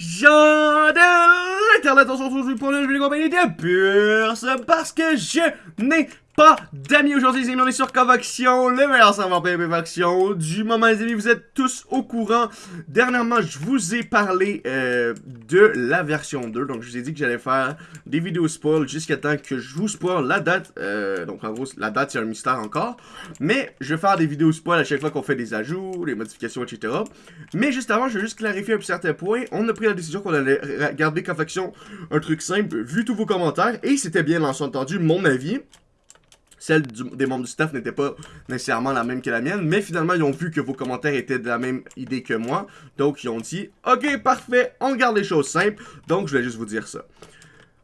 Jean de l'Internet, on se retrouve pour une nouvelle compagnie de personne parce que je n'ai pas d'amis aujourd'hui, les amis. On est sur Convoction, le meilleur serveur PvP Faction du moment, les amis. Vous êtes tous au courant. Dernièrement, je vous ai parlé euh, de la version 2. Donc, je vous ai dit que j'allais faire des vidéos spoil jusqu'à temps que je vous spoil la date. Euh, donc, en gros, la date, c'est un mystère encore. Mais je vais faire des vidéos spoil à chaque fois qu'on fait des ajouts, des modifications, etc. Mais juste avant, je vais juste clarifier un certain point. On a pris la décision qu'on allait garder Convoction un truc simple, vu tous vos commentaires. Et c'était bien, entendu, mon avis celle des membres du staff n'était pas nécessairement la même que la mienne, mais finalement, ils ont vu que vos commentaires étaient de la même idée que moi, donc ils ont dit « Ok, parfait, on garde les choses simples », donc je voulais juste vous dire ça.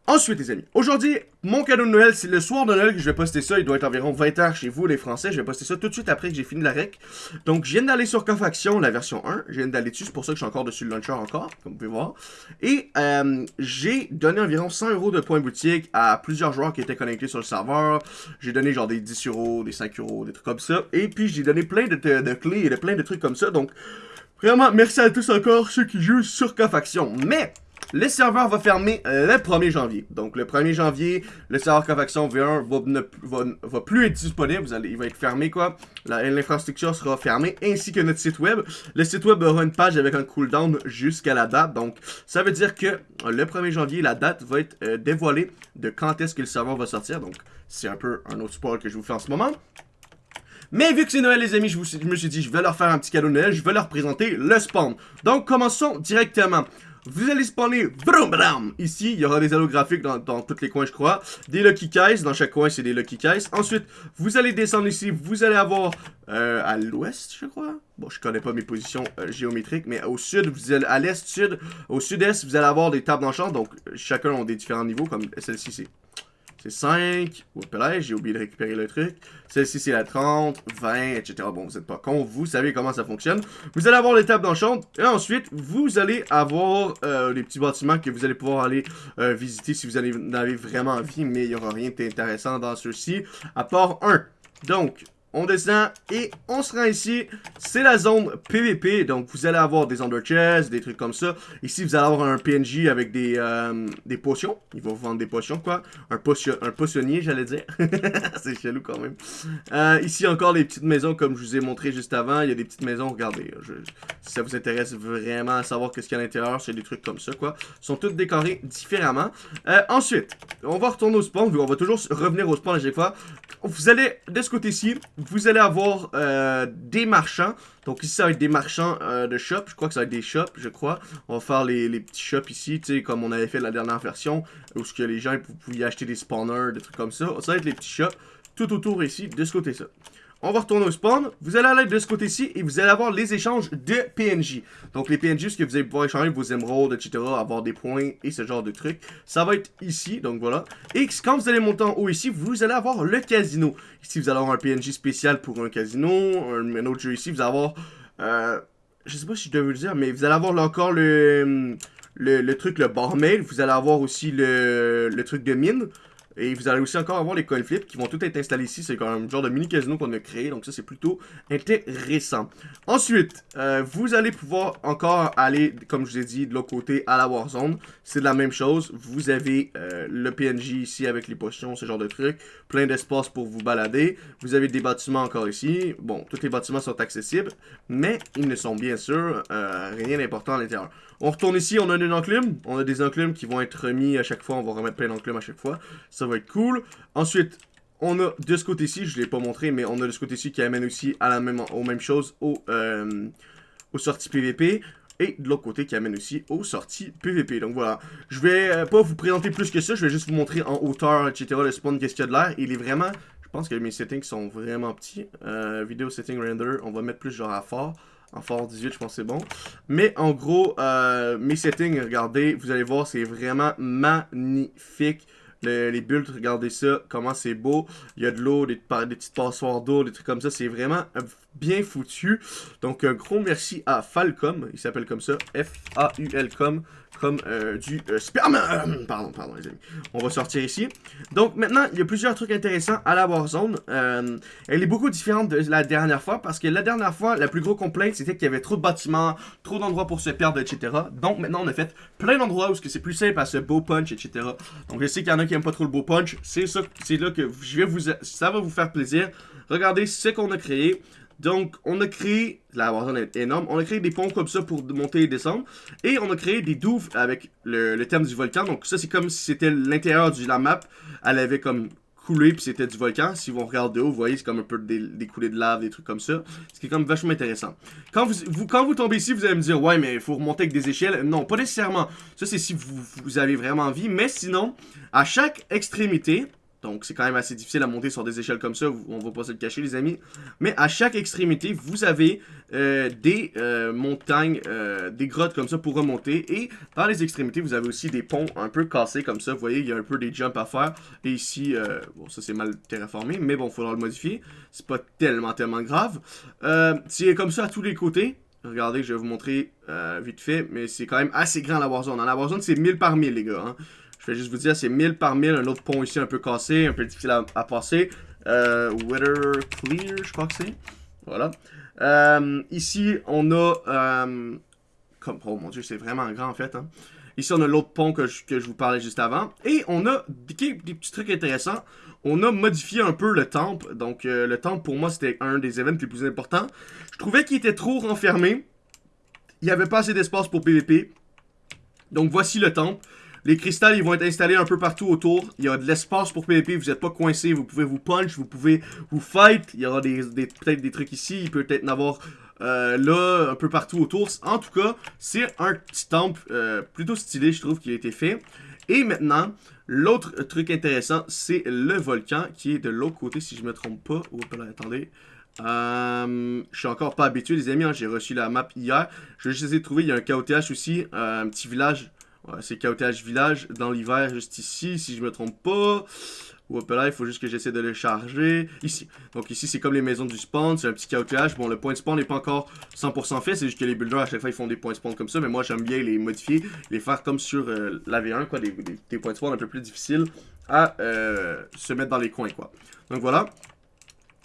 Ensuite, les amis, aujourd'hui, mon cadeau de Noël, c'est le soir de Noël que je vais poster ça. Il doit être environ 20h chez vous, les Français. Je vais poster ça tout de suite après que j'ai fini la rec. Donc, je viens d'aller sur Confaction, la version 1. Je viens d'aller dessus, c'est pour ça que je suis encore dessus le launcher encore, comme vous pouvez voir. Et euh, j'ai donné environ 100 euros de points boutique à plusieurs joueurs qui étaient connectés sur le serveur. J'ai donné genre des 10 euros, des 5 euros, des trucs comme ça. Et puis, j'ai donné plein de, clés et de plein de trucs comme ça. Donc, vraiment, merci à tous encore ceux qui jouent sur Confaction. Mais... Le serveur va fermer le 1er janvier. Donc, le 1er janvier, le serveur Covaction V1 va, va, plus être disponible. Il va être fermé, quoi. L'infrastructure sera fermée, ainsi que notre site web. Le site web aura une page avec un cooldown jusqu'à la date. Donc, ça veut dire que le 1er janvier, la date va être euh, dévoilée de quand est-ce que le serveur va sortir. Donc, c'est un peu un autre spoil que je vous fais en ce moment. Mais vu que c'est Noël les amis, je, je, me suis dit je vais leur faire un petit cadeau de Noël, je vais leur présenter le spawn. Donc commençons directement. Vous allez spawner brum. Ici, il y aura des holographiques dans, dans tous les coins, je crois. Des Lucky Guys. Dans chaque coin, c'est des Lucky Guys. Ensuite, vous allez descendre ici. Vous allez avoir euh, à l'ouest, je crois. Bon, je connais pas mes positions euh, géométriques, mais au sud, vous allez à l'est, sud, au sud-est, vous allez avoir des tables d'enchant. Donc, chacun ont des différents niveaux, comme celle-ci, c'est c'est 5. là, j'ai oublié de récupérer le truc. Celle-ci, c'est la 30, 20, etc. Bon, vous n'êtes pas con, vous savez comment ça fonctionne. Vous allez avoir les tables d'enchant. Et ensuite, vous allez avoir euh, les petits bâtiments que vous allez pouvoir aller euh, visiter si vous en avez vraiment envie. Mais il n'y aura rien d'intéressant dans ceux-ci, à part un. Donc, on descend et on se rend ici. C'est la zone PVP, donc vous allez avoir des under chests, des trucs comme ça. Ici, vous allez avoir un PNJ avec des, euh, potions. Il va vous vendre des potions, quoi. Un, potion, un potionnier, j'allais dire. C'est chelou quand même. Euh, ici, encore les petites maisons, comme je vous ai montré juste avant. Il y a des petites maisons, regardez. si ça vous intéresse vraiment à savoir qu'est-ce qu'il y a à l'intérieur, c'est des trucs comme ça, quoi. Ils sont tous décorés différemment. Euh, ensuite, on va retourner au spawn. On va toujours revenir au spawn à chaque fois. Vous allez, de ce côté-ci, vous allez avoir euh, des marchands. Donc ici, ça va être des marchands euh, de shop. Je crois que ça va être des shops, je crois. On va faire les, petits shops ici, tu sais, comme on avait fait la dernière version. Où ce que les gens pouvaient acheter des spawners, des trucs comme ça. Ça va être les petits shops tout autour ici, de ce côté-ci. On va retourner au spawn. Vous allez aller de ce côté-ci et vous allez avoir les échanges de PNJ. Donc les PNJ, ce que vous allez pouvoir échanger vos émeraudes, etc., avoir des points et ce genre de trucs. Ça va être ici, donc voilà. Et quand vous allez monter en haut ici, vous allez avoir le casino. Ici, vous allez avoir un PNJ spécial pour un casino. Un, autre jeu ici, vous allez avoir... Euh, je sais pas si je vous le dire, mais vous allez avoir encore le... Le, truc, le barmaid. Vous allez avoir aussi le, le truc de mine. Et vous allez aussi encore avoir les coin flips qui vont tout être installés ici. C'est quand même un genre de mini casino qu'on a créé. Donc ça, c'est plutôt intéressant. Ensuite, euh, vous allez pouvoir encore aller, comme je vous ai dit, de l'autre côté à la Warzone. C'est la même chose. Vous avez euh, le PNJ ici avec les potions, ce genre de trucs. Plein d'espace pour vous balader. Vous avez des bâtiments encore ici. Bon, tous les bâtiments sont accessibles. Mais ils ne sont bien sûr euh, rien d'important à l'intérieur. On retourne ici, on a une enclume. On a des enclumes qui vont être remis à chaque fois. On va remettre plein d'enclumes à chaque fois. Ça va être cool. Ensuite, on a de ce côté-ci, je ne l'ai pas montré, mais on a de ce côté-ci qui amène aussi à la même, aux mêmes choses, euh, aux sorties PVP. Et de l'autre côté qui amène aussi aux sorties PVP. Donc voilà, je vais euh, pas vous présenter plus que ça, je vais juste vous montrer en hauteur, etc. le spawn, qu'est-ce qu'il y a de l'air. Il est vraiment, je pense que mes settings sont vraiment petits. Euh, vidéo setting render, on va mettre plus genre à fort. En fort 18, je pense que c'est bon. Mais en gros, euh, mes settings, regardez, vous allez voir, c'est vraiment magnifique. Les bulles, regardez ça, comment c'est beau. Il y a de l'eau, des, des, petites passoires d'eau, des trucs comme ça. C'est vraiment bien foutu. Donc, un gros merci à Falcom. Il s'appelle comme ça. F-A-U-L-Com. comme euh, du euh, sperme. pardon, pardon les amis. On va sortir ici. Donc maintenant, il y a plusieurs trucs intéressants à la Warzone. Euh, elle est beaucoup différente de la dernière fois parce que la dernière fois, la plus gros complainte, c'était qu'il y avait trop de bâtiments, trop d'endroits pour se perdre, etc. Donc maintenant, on a fait plein d'endroits où c'est plus simple à se beau punch, etc. Donc je sais qu'il y en a qui aiment pas trop le beau punch. C'est ça, c'est là que je vais vous, ça va vous faire plaisir. Regardez ce qu'on a créé. Donc, on a créé, la Warzone est énorme, on a créé des ponts comme ça pour monter et descendre. Et on a créé des douves avec le, thème du volcan. Donc ça, c'est comme si c'était l'intérieur de la map. Elle avait comme coulé, puis c'était du volcan. Si vous regardez de haut, vous voyez, c'est comme un peu des, coulées de lave, des trucs comme ça. Ce qui est comme vachement intéressant. Quand vous, quand vous tombez ici, vous allez me dire, ouais, mais il faut remonter avec des échelles. Non, pas nécessairement. Ça, c'est si vous, vous avez vraiment envie. Mais sinon, à chaque extrémité, donc, c'est quand même assez difficile à monter sur des échelles comme ça. On va pas se le cacher, les amis. Mais à chaque extrémité, vous avez euh, des euh, montagnes, euh, des grottes comme ça pour remonter. Et par les extrémités, vous avez aussi des ponts un peu cassés comme ça. Vous voyez, il y a un peu des jumps à faire. Et ici, bon, ça c'est mal terraformé. Mais bon, il faudra le modifier. C'est pas tellement, tellement grave. c'est comme ça à tous les côtés. Regardez, je vais vous montrer vite fait. Mais c'est quand même assez grand la Warzone. Dans la Warzone, c'est 1000 par 1000, les gars. Hein. Je vais juste vous dire, c'est 1000 par 1000. Un autre pont ici un peu cassé, un peu difficile à, passer. Euh, weather clear, je crois que c'est. Voilà. Euh, ici, on a... Euh, comme, oh mon dieu, c'est vraiment grand en fait. Hein. Ici, on a l'autre pont que je, que je, vous parlais juste avant. Et on a des, petits trucs intéressants. On a modifié un peu le temple. Donc, euh, le temple, pour moi, c'était un des événements les plus importants. Je trouvais qu'il était trop renfermé. Il n'y avait pas assez d'espace pour PVP. Donc, voici le temple. Les cristals, ils vont être installés un peu partout autour. Il y a de l'espace pour PvP, vous n'êtes pas coincé. Vous pouvez vous punch, vous pouvez vous fight. Il y aura des, peut-être des trucs ici. Il peut peut-être en avoir euh, là, un peu partout autour. En tout cas, c'est un petit temple euh, plutôt stylé, je trouve, qui a été fait. Et maintenant, l'autre truc intéressant, c'est le volcan qui est de l'autre côté, si je me trompe pas. Oh, attendez. Euh, je suis encore pas habitué, les amis. Hein. J'ai reçu la map hier. Je vais juste essayer de trouver. Il y a un KOTH aussi, un petit village c'est KOTH Village dans l'hiver, juste ici, si je me trompe pas. Ou là, il faut juste que j'essaie de le charger. Ici. Donc ici, c'est comme les maisons du spawn. C'est un petit KOTH. Bon, le point de spawn n'est pas encore 100% fait. C'est juste que les builders, à chaque fois, ils font des points de spawn comme ça. Mais moi, j'aime bien les modifier. Les faire comme sur euh, la V1, quoi. Des, points de spawn un peu plus difficiles à euh, se mettre dans les coins, quoi. Donc voilà.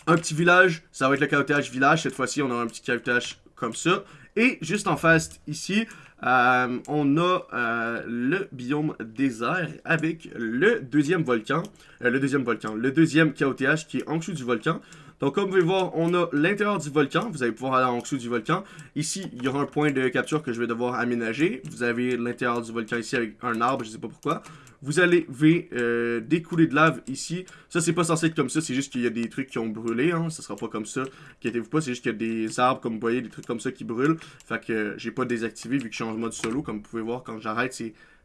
Un petit village. Ça va être le KOTH Village. Cette fois-ci, on a un petit KOTH comme ça. Et juste en face, ici, euh, on a euh, le biome désert avec le deuxième volcan, euh, le deuxième volcan, le deuxième KOTH qui est en dessous du volcan. Donc comme vous pouvez voir, on a l'intérieur du volcan, vous allez pouvoir aller en dessous du volcan. Ici, il y aura un point de capture que je vais devoir aménager. Vous avez l'intérieur du volcan ici avec un arbre, je sais pas pourquoi. Vous allez euh, des coulées de lave ici. Ça, c'est pas censé être comme ça, c'est juste qu'il y a des trucs qui ont brûlé. Hein. Ça sera pas comme ça. Inquiétez-vous pas, c'est juste qu'il y a des arbres, comme vous voyez, des trucs comme ça qui brûlent. Fait que euh, j'ai pas désactivé vu que je suis en mode solo. Comme vous pouvez voir, quand j'arrête,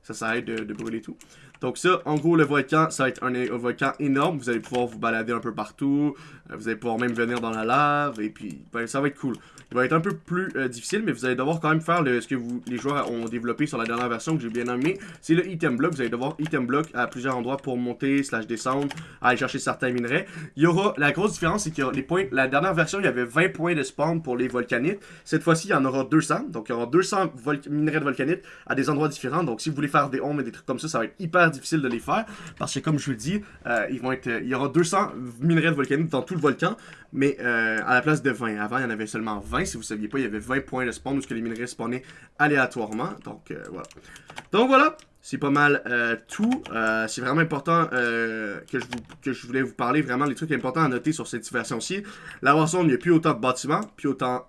ça s'arrête de, de, brûler tout. Donc ça, en gros, le volcan, ça va être un, volcan énorme. Vous allez pouvoir vous balader un peu partout. Euh, vous allez pouvoir même venir dans la lave. Et puis, ben, ça va être cool. Il va être un peu plus euh, difficile, mais vous allez devoir quand même faire ce que vous, les joueurs ont développé sur la dernière version que j'ai bien aimé. C'est le item block. Vous allez devoir item block à plusieurs endroits pour monter, slash descendre, aller chercher certains minerais. Il y aura, la grosse différence, c'est y les points, la dernière version, il y avait 20 points de spawn pour les volcanites. Cette fois-ci, il y en aura 200. Donc, il y aura 200 minerais de volcanite à des endroits différents. Donc, si vous voulez faire des ombres et des trucs comme ça, ça va être hyper difficile de les faire. Parce que, comme je vous le dis, euh, il y aura 200 minerais de volcanite dans tout le volcan. Mais euh, à la place de 20. Avant, il y en avait seulement 20. Si vous ne saviez pas, il y avait 20 points de spawn où que les minerais spawnaient aléatoirement. Donc, euh, voilà. Donc, voilà. C'est pas mal tout. c'est vraiment important que, je vous, que je voulais vous parler. Vraiment, les trucs importants à noter sur cette version-ci. La version, il n'y a plus autant de bâtiments, plus autant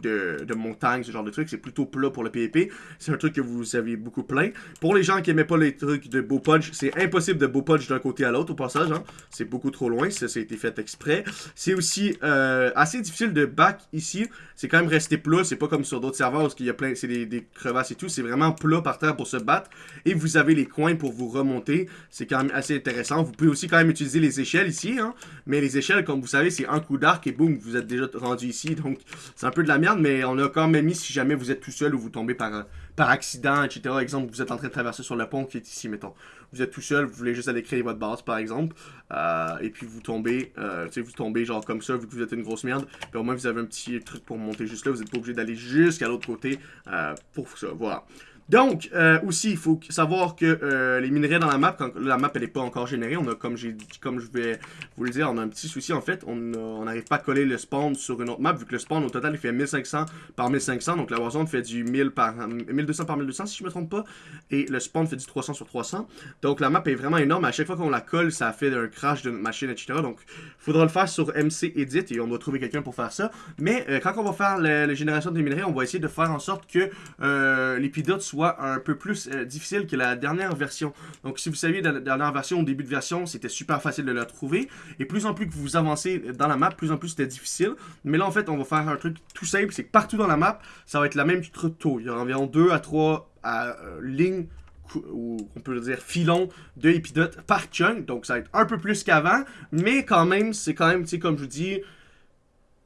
de, montagne, ce genre de truc. C'est plutôt plat pour le PvP. C'est un truc que vous avez beaucoup plein. Pour les gens qui aimaient pas les trucs de beau punch, c'est impossible de beau punch d'un côté à l'autre au passage. Hein. C'est beaucoup trop loin. Ça, ça a été fait exprès. C'est aussi euh, assez difficile de back ici. C'est quand même resté plat. C'est pas comme sur d'autres serveurs où il y a plein, c'est des, crevasses et tout. C'est vraiment plat par terre pour se battre. Et vous avez les coins pour vous remonter. C'est quand même assez intéressant. Vous pouvez aussi quand même utiliser les échelles ici. Hein. Mais les échelles, comme vous savez, c'est un coup d'arc et boum, vous êtes déjà rendu ici. Donc, c'est un peu de la merde, mais on a quand même mis si jamais vous êtes tout seul ou vous tombez par, par accident, etc. Exemple, vous êtes en train de traverser sur le pont qui est ici, mettons. Vous êtes tout seul, vous voulez juste aller créer votre base, par exemple, euh, et puis vous tombez, euh, tu sais, vous tombez genre comme ça, vu que vous êtes une grosse merde, puis au moins vous avez un petit truc pour monter juste là, vous n'êtes pas obligé d'aller jusqu'à l'autre côté euh, pour ça, voilà. Donc, euh, aussi, il faut savoir que euh, les minerais dans la map, quand la map elle n'est pas encore générée, on a, comme comme je vais vous le dire, on a un petit souci en fait, on n'arrive pas à coller le spawn sur une autre map, vu que le spawn au total il fait 1500 par 1500, donc la Warzone fait du 1000 par 1200 par 1200 si je me trompe pas, et le spawn fait du 300 sur 300, donc la map est vraiment énorme, à chaque fois qu'on la colle, ça fait un crash de notre machine, etc. Donc, il faudra le faire sur MC Edit, et on va trouver quelqu'un pour faire ça, mais euh, quand on va faire la, génération des minerais, on va essayer de faire en sorte que l'épidote soit un peu plus euh, difficile que la dernière version. Donc si vous saviez, dans la dernière version, au début de version, c'était super facile de la trouver. Et plus en plus que vous avancez dans la map, plus en plus c'était difficile. Mais là, en fait, on va faire un truc tout simple. C'est que partout dans la map, ça va être la même taux. Il y a environ 2 à 3 à, euh, lignes ou on peut dire filon de épidote par chunk. Donc ça va être un peu plus qu'avant. Mais quand même, c'est quand même, tu sais, comme je vous dis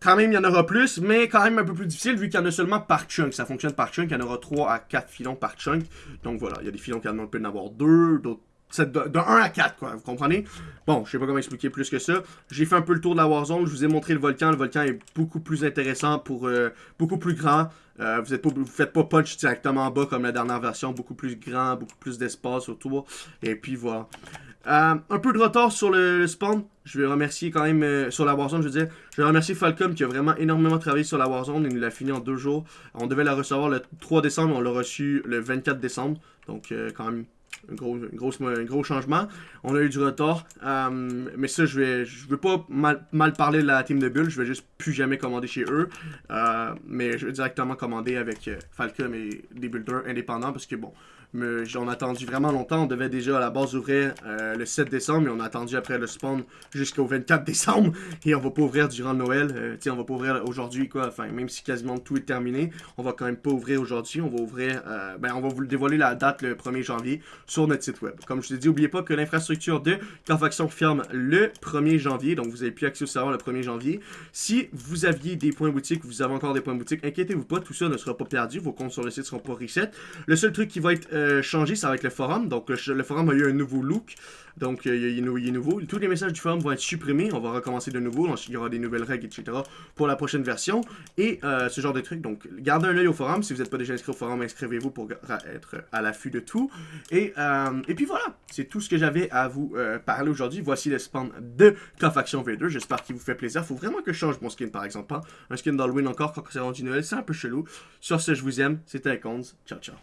quand même, il y en aura plus, mais quand même un peu plus difficile vu qu'il y en a seulement par chunk. Ça fonctionne par chunk, il y en aura 3 à 4 filons par chunk. Donc voilà, il y a des filons qui en peuvent en avoir 2, d'autres de, de 1 à 4, quoi, vous comprenez? Bon, je sais pas comment expliquer plus que ça. J'ai fait un peu le tour de la Warzone, je vous ai montré le volcan. Le volcan est beaucoup plus intéressant, pour euh, beaucoup plus grand. Euh, vous, vous faites pas punch directement en bas comme la dernière version, beaucoup plus grand, beaucoup plus d'espace autour. Et puis voilà. Euh, un peu de retard sur le, spawn. Je vais remercier quand même euh, sur la Warzone, je veux dire. Je vais remercier Falcom qui a vraiment énormément travaillé sur la Warzone. Il l'a fini en deux jours. On devait la recevoir le 3 décembre, on l'a reçu le 24 décembre. Donc euh, quand même un gros, gros changement. On a eu du retard. mais ça, je vais je veux pas mal, mal, parler de la team de Bull. Je vais juste plus jamais commander chez eux. mais je vais directement commander avec Falcom et des builders indépendants parce que bon, mais j'en ai attendu vraiment longtemps. On devait déjà à la base ouvrir euh, le 7 décembre, mais on a attendu après le spawn jusqu'au 24 décembre. Et on va pas ouvrir durant Noël. Euh, on va pas ouvrir aujourd'hui, quoi. Enfin, même si quasiment tout est terminé, on va quand même pas ouvrir aujourd'hui. On va ouvrir, euh, ben, on va vous dévoiler la date le 1er janvier sur notre site web. Comme je ai dit, n'oubliez pas que l'infrastructure de Carfaction ferme le 1er janvier. Donc, vous avez plus accès au serveur le 1er janvier. Si vous aviez des points boutiques, vous avez encore des points boutiques, inquiétez-vous pas, tout ça ne sera pas perdu. Vos comptes sur le site seront pas reset. Le seul truc qui va être euh, changé, c'est avec le forum. Donc, le, forum a eu un nouveau look. Donc, il, est, nouveau. Tous les messages du forum vont être supprimés. On va recommencer de nouveau. il y aura des nouvelles règles, etc. pour la prochaine version. Et euh, ce genre de trucs. Donc, gardez un œil au forum. Si vous n'êtes pas déjà inscrit au forum, inscrivez-vous pour être à l'affût de tout. Et, euh, et puis voilà. C'est tout ce que j'avais à vous parler aujourd'hui. Voici le spawn de Cofaction V2. J'espère qu'il vous fait plaisir. Faut vraiment que je change mon skin, par exemple. Hein. Un skin d'Halloween encore quand c'est rendu Noël. C'est un peu chelou. Sur ce, je vous aime. C'était Icons. Ciao, ciao.